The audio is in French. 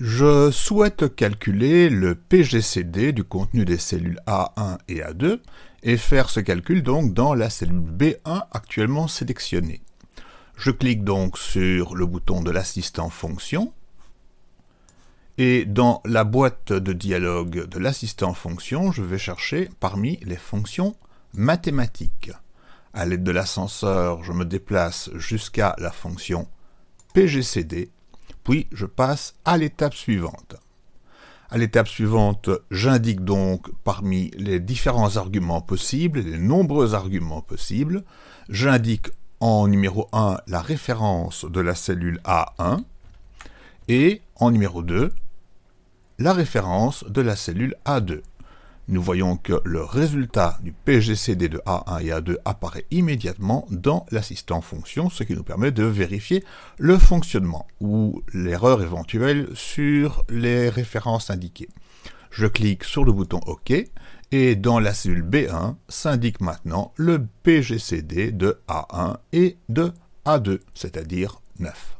Je souhaite calculer le PGCD du contenu des cellules A1 et A2 et faire ce calcul donc dans la cellule B1 actuellement sélectionnée. Je clique donc sur le bouton de l'assistant fonction et dans la boîte de dialogue de l'assistant fonction, je vais chercher parmi les fonctions mathématiques. À l'aide de l'ascenseur, je me déplace jusqu'à la fonction PGCD puis je passe à l'étape suivante. À l'étape suivante, j'indique donc parmi les différents arguments possibles, les nombreux arguments possibles, j'indique en numéro 1 la référence de la cellule A1 et en numéro 2 la référence de la cellule A2 nous voyons que le résultat du PGCD de A1 et A2 apparaît immédiatement dans l'assistant fonction, ce qui nous permet de vérifier le fonctionnement ou l'erreur éventuelle sur les références indiquées. Je clique sur le bouton OK et dans la cellule B1 s'indique maintenant le PGCD de A1 et de A2, c'est-à-dire 9.